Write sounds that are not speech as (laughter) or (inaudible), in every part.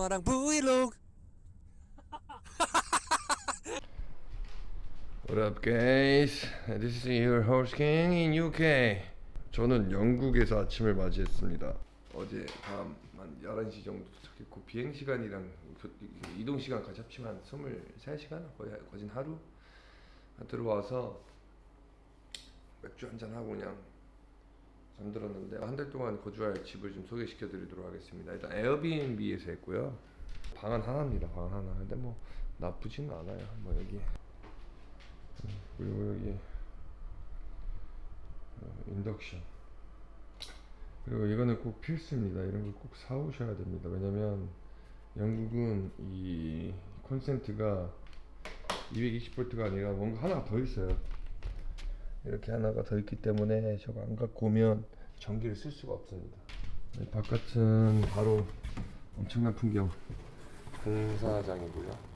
엄마랑 브이로그 What up guys? This is your host King in UK 저는 영국에서 아침을 맞이했습니다 어제 밤 한 11시 정도 도착했고 비행시간이랑 교- 이동시간 같이 합치면 한 23시간? 거의 거진 하루? 들어와서 맥주 한잔하고 그냥 잠들었는데 한 달 동안 거주할 집을 좀 소개시켜 드리도록 하겠습니다. 일단 에어비앤비에서 했고요. 방은 하나입니다. 방 하나. 근데 뭐 나쁘지는 않아요. 뭐 여기. 그리고 여기 어, 인덕션. 그리고 이거는 꼭 필수입니다. 이런 걸 꼭 사오셔야 됩니다. 왜냐면 영국은 이 콘센트가 220V가 아니라 뭔가 하나가 더 있어요 이렇게 하나가 더 있기 때문에 저거 안 갖고 오면 전기를 쓸 수가 없습니다 이 바깥은 바로 엄청난 풍경 공사장이고요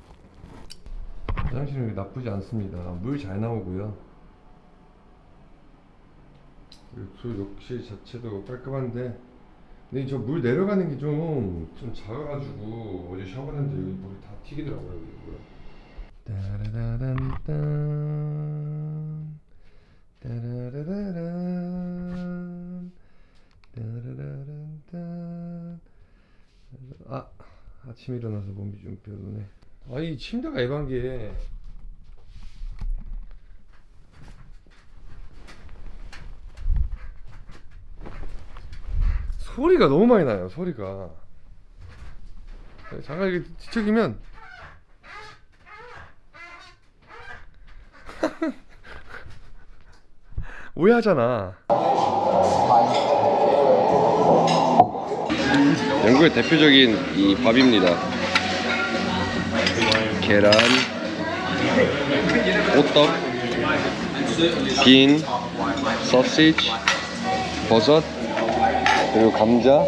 화장실은 나쁘지 않습니다. 물 잘 나오고요. 그리고 욕실 자체도 깔끔한데 근데 저 물 내려가는 게 좀좀 작아가지고 어제 샤워했는데 여기 물이 다 튀기더라고요. 이거. 따라라란딴 따라라라란 따라라란딴 아 아침에 일어나서 몸이 좀 별로네. 아이 침대가 게 소리가 너무 많이 나요. 소리가 잠깐 이렇게 뒤척이면 오해하잖아. 영국의 대표적인 이 밥입니다. 계란, 호떡, 빈, 소시지, 버섯, 그리고 감자.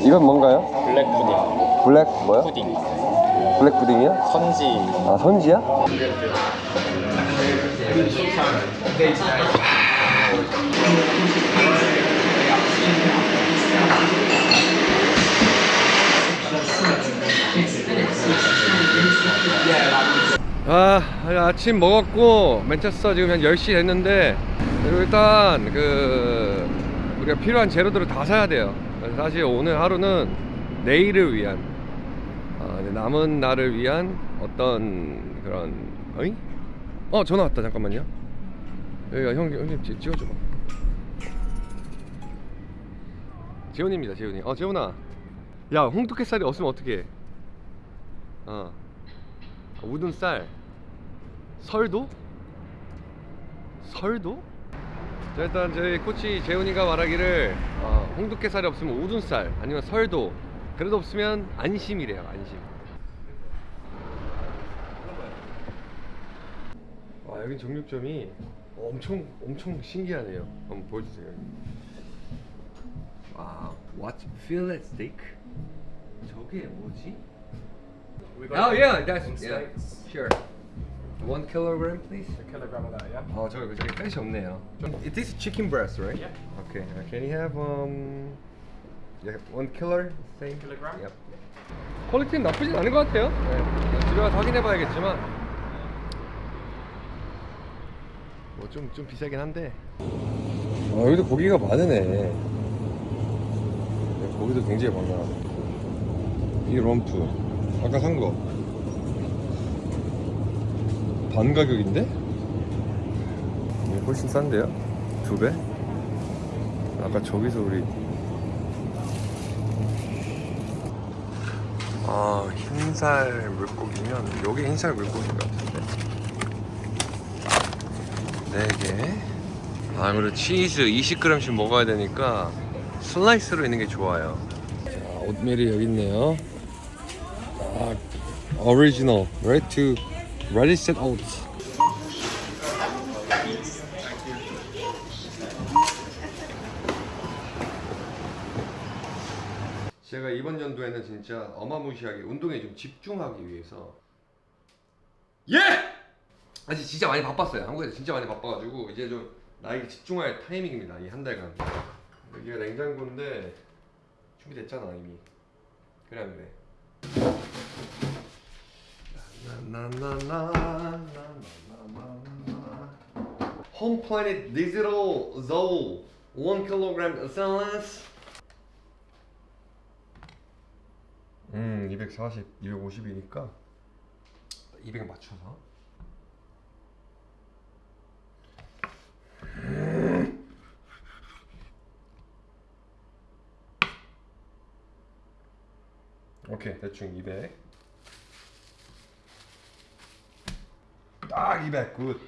이건 뭔가요? black pudding black 뭐야? pudding black pudding이야? 선지 아 선지야? 아 아침 먹었고 맨체스터 지금 한 10시 됐는데 그리고 일단 그 우리가 필요한 재료들을 다 사야 돼요 사실 오늘 하루는 내일을 위한 아, 이제 남은 날을 위한 어떤 그런 어이? 어 전화 왔다. 잠깐만요. 여기가 형, 형님 찍- 찍어줘봐. 재훈입니다 재훈이. 어 재훈아. 야 홍두깨살이 없으면 어떡해? 어. 우둔 쌀. 설도? 설도? 자 일단 저희 코치 재훈이가 말하기를 어, 홍두깨살이 없으면 우둔 쌀 아니면 설도. 그래도 없으면 안심이래요 안심 와 여긴 정육점이 엄청 엄청 신기하네요 한번 보여주세요 와 what fillet steak 저게 뭐지? Oh yeah, that's yeah. Sure. One kilogram, please. A kilogram of that, yeah? 어 저기 저기 펫이 없네요. It is chicken breast, right? Yeah. Okay. Uh, can you have um, yeah, one killer? Same. Kilogram? Yep. 퀄리티는 나쁘진 않은 것 같아요. 네. 집에 가서 확인해봐야겠지만 뭐 좀 좀 비싸긴 한데 아 여기도 고기가 많으네 네, 고기도 굉장히 많아 이 럼프 아까 산 거 반 가격인데? 훨씬 싼데요? 두 배? 아까 저기서 우리 아 흰살 물고기면 여기 흰살 물고기인가? 4개. 아무래도 치즈 20g씩 먹어야 되니까 슬라이스로 있는 게 좋아요. 자, 오트밀이 여기 있네요. 아, 오리지널 ready to ready set out. 제가 이번 연도에는 진짜 어마무시하게 운동에 좀 집중하기 위해서. 예! 사실 진짜 많이 바빴어요. 한국에서 진짜 많이 바빠가지고 이제 좀 나에게 집중할 타이밍입니다. 이 한 달간. 여기가 냉장고인데 준비됐잖아 이미. 그래 안 그래? 홈 플래닛 디지털 저울 1kg 샐러스 음 240, 250이니까 200에 맞춰서 오케이 대충 200 딱 200, 굿.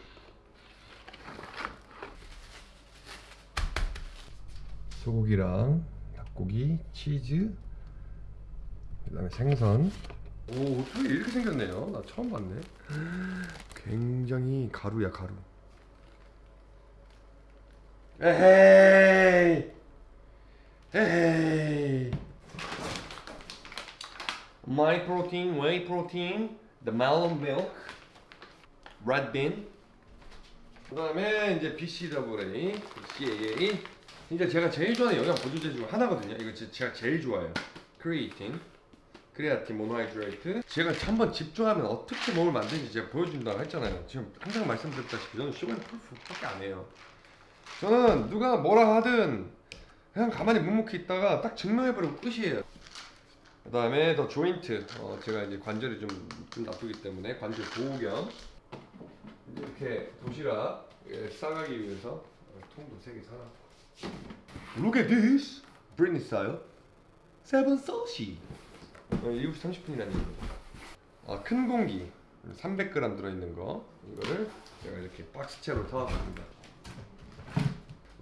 소고기랑 닭고기, 치즈, 그다음에 생선. 오 어떻게 이렇게 생겼네요? 나 처음 봤네. (gasps) 굉장히 가루야 가루. 에헤이, 에헤이. My protein, whey protein, the melon milk. red bean 그 다음에 이제 BCAA, BCAA 진짜 제가 제일 좋아하는 영양 보조제 중 하나거든요. 이거 제가 제일 좋아해요. creatine, creatine monohydrate. 제가 한번 집중하면 어떻게 몸을 만드는지 제가 보여준다고 했잖아요. 지금 항상 말씀드렸다시피 저는 show and prove밖에 안 해요. 저는 누가 뭐라 하든 그냥 가만히 묵묵히 있다가 딱 증명해버리고 끝이에요. 그 다음에 the joint. 어, 제가 이제 관절이 좀, 좀 나쁘기 때문에 관절 보호 겸 이렇게 도시락 예, 싸가기 위해서 어, 통도 세개 사라. Look at this, Britney style. Seven thirty. 어, 7시 30분이라는 얘기. 아, 큰 공기 300g 들어있는 거 이거를 제가 이렇게 박스채로 사왔습니다.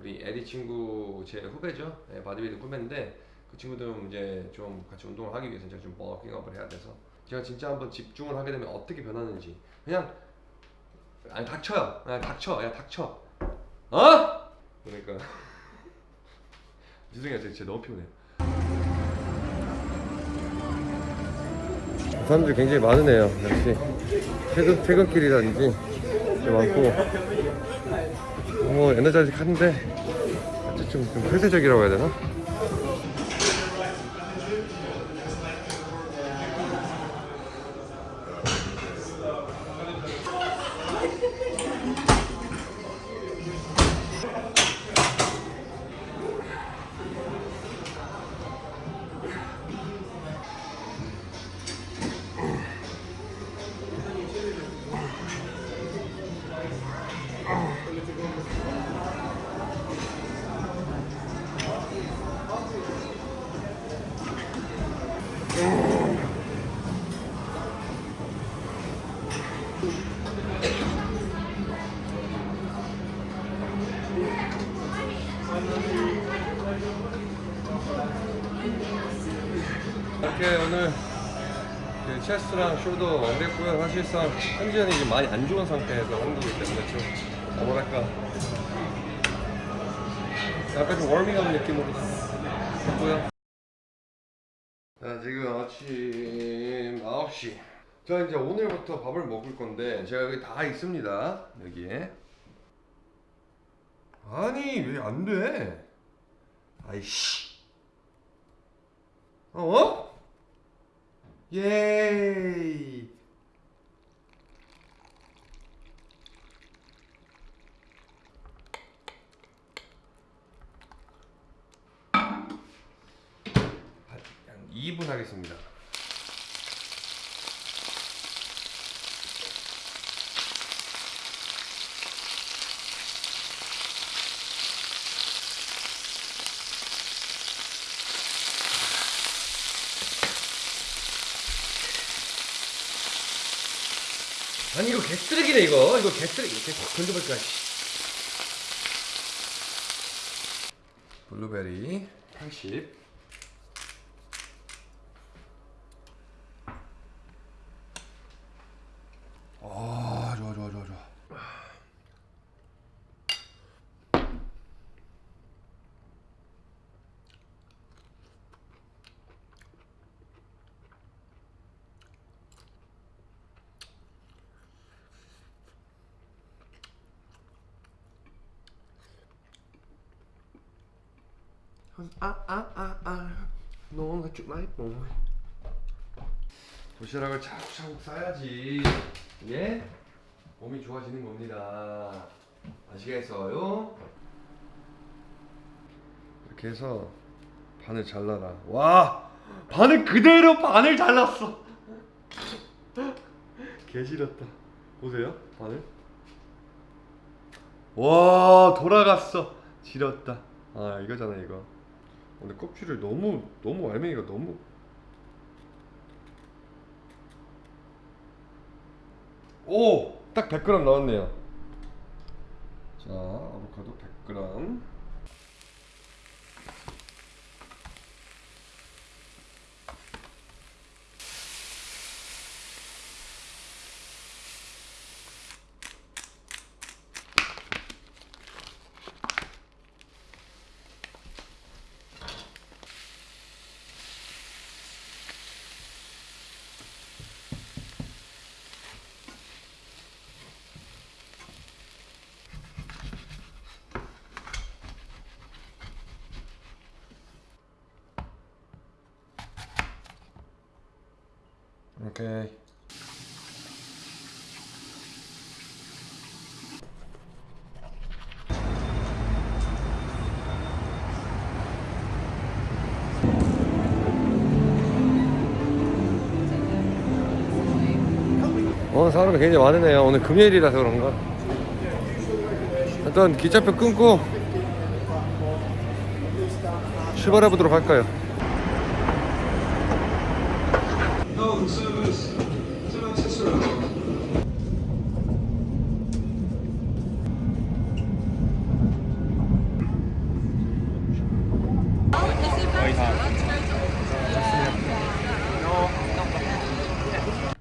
우리 에디 친구 제 후배죠. 네, 바디빌딩 후배인데 그 친구도 이제 좀 같이 운동을 하기 위해서 제가 좀 bulking up을 해야 돼서 제가 진짜 한번 집중을 하게 되면 어떻게 변하는지 그냥 아니 닥쳐요. 그냥 닥쳐. 야 닥쳐. 어? 그러니까 (laughs) 죄송해요. 제가 진짜 너무 피곤해요. 사람들이 굉장히 많으네요. 역시 퇴근 퇴근길이라든지 좀 많고 뭐 에너자이직 하는데 좀, 좀 폐쇄적이라고 해야 되나? 그 체스랑 쇼도 완벽했고요. 사실상 현지현이 지금 많이 안 좋은 상태에서 하는 거기 때문에 좀 어, 뭐랄까 약간 좀 워밍업 느낌으로 했고요. 자 지금 아침 9시 자 이제 오늘부터 밥을 먹을 건데 제가 여기 다 있습니다 여기에 아니 왜 안 돼? 아이씨 어? 예이. 한 2분 하겠습니다 아니 이거 개 쓰레기네 이거. 이거 개쓰레기 이렇게 확 던져볼까 씨. 블루베리 80 아, 좋아 좋아 좋아 좋아. 아 아 아아 너가 죽나이 뭐 도시락을 차곡차곡 싸야지. 예? 몸이 좋아지는 겁니다. 아시겠어요? 이렇게 해서 반을 잘라라. 와! 반을 그대로 반을 잘랐어. 개 싫었다. 보세요 반을. 와 돌아갔어. 지렸다. 아 이거잖아 이거 근데 껍질을 너무 너무 알맹이가 너무 오! 딱 100g 나왔네요 자 아보카도 100g 오케이 오늘 사람이 굉장히 많으네요. 오늘 금요일이라서 그런가? 일단 기차표 끊고 출발해 보도록 할까요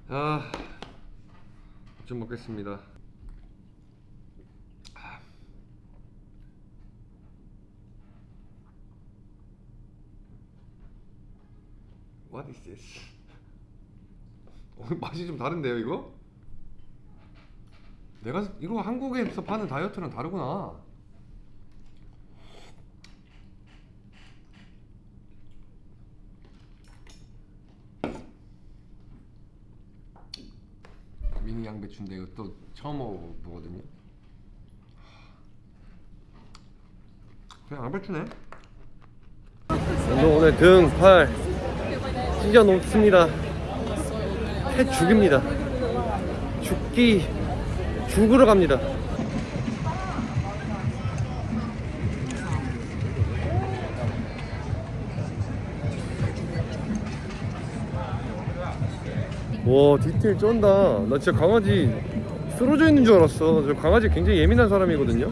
아, 좀 먹겠습니다. 아. What is this? (laughs) 어, 맛이 좀 다른데요, 이거? 내가 이거 한국에서 파는 다이어트랑 다르구나. 미니 양배추인데 이거 또 처음 먹어보거든요. 그냥 양배추네. 오늘 오늘 등, 팔 찢어 놓습니다. 해 죽입니다. 죽기 죽으러 갑니다. 와 디테일 쩐다. 나 진짜 강아지 쓰러져 있는 줄 알았어. 저 강아지 굉장히 예민한 사람이거든요.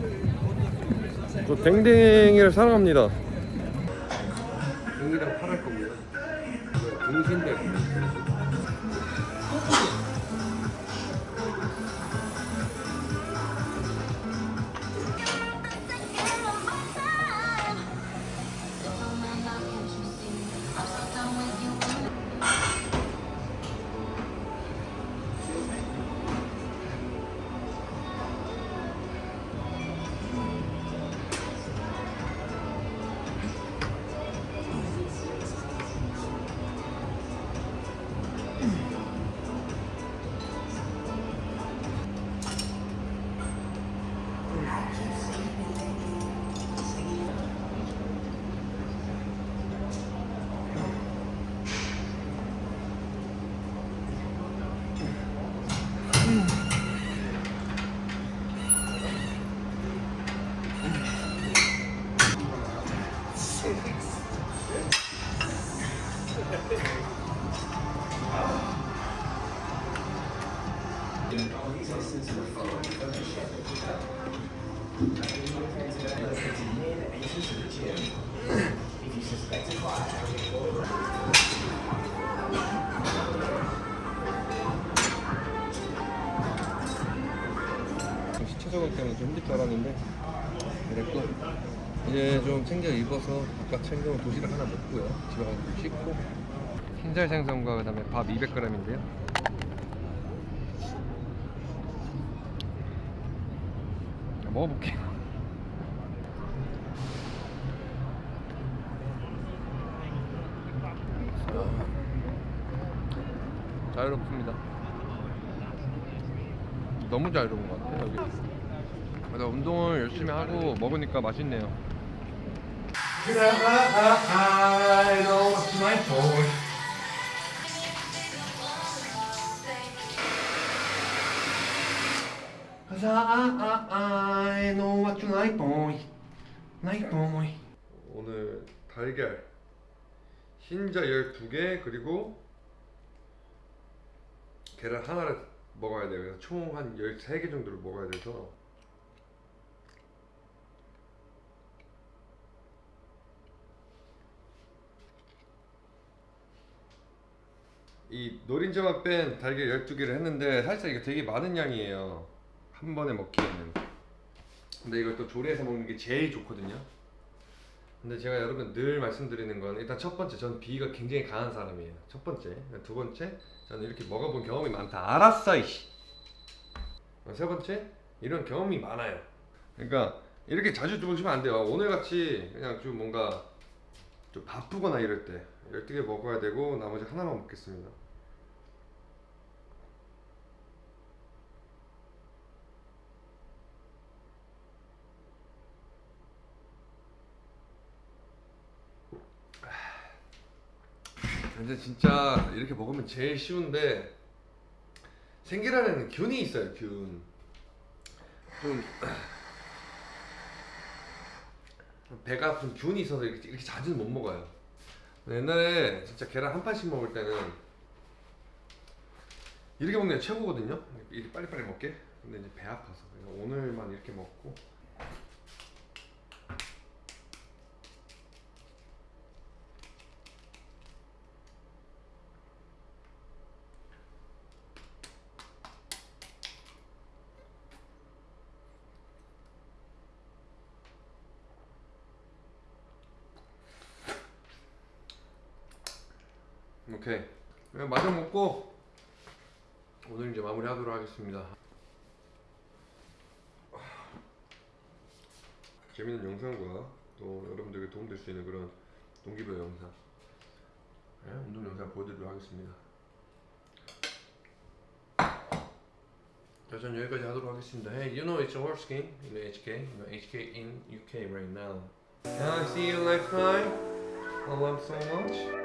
저 댕댕이를 사랑합니다 그랬고 이제 좀 챙겨 입어서 아까 챙겨온 도시락 하나 먹고요 집에 가서 좀 씻고 흰살 생선과 그 다음에 밥 200g인데요 먹어볼게요 자 자유롭습니다. 너무 자유로운 것 같아요 여기. 그래서 운동을 열심히 하고 먹으니까 맛있네요. 오늘 달걀 흰자 12개 그리고 계란 하나를 먹어야 돼요. 그래서 총 한 13개 정도를 먹어야 돼서 이 노린자만 뺀 달걀 12개를 했는데 사실 이거 되게 많은 양이에요. 한 번에 먹기에는. 근데 이걸 또 조리해서 먹는 게 제일 좋거든요. 근데 제가 여러분 늘 말씀드리는 건 일단 첫 번째 전 비위가 굉장히 강한 사람이에요. 첫 번째, 두 번째 저는 이렇게 먹어본 경험이 많다. 알았어 이씨. 세 번째 이런 경험이 많아요. 그러니까 이렇게 자주 드시면 안 돼요. 오늘 같이 그냥 좀 뭔가 좀 바쁘거나 이럴 때 12개 먹어야 되고 나머지 하나만 먹겠습니다. 근데 진짜 이렇게 먹으면 제일 쉬운데 생계란에는 균이 있어요 균. 좀 (sighs) 배가 아픈 균이 있어서 이렇게, 이렇게 자주는 못 먹어요. 옛날에 진짜 계란 한 판씩 먹을 때는 이렇게 먹는 게 최고거든요. 이렇게 빨리빨리 먹게. 근데 이제 배 아파서 오늘만 이렇게 먹고 오케이 그냥 마저 먹고 오늘 이제 마무리 하도록 하겠습니다. 재밌는 영상과 또 여러분들에게 도움될 수 있는 그런 동기부여 영상, 네, 운동 영상 보여드리도록 하겠습니다. 자, 전 여기까지 하도록 하겠습니다. Hey, you know it's a horse game in HK, you know HK in UK right now. Can I see you next time? I love so much.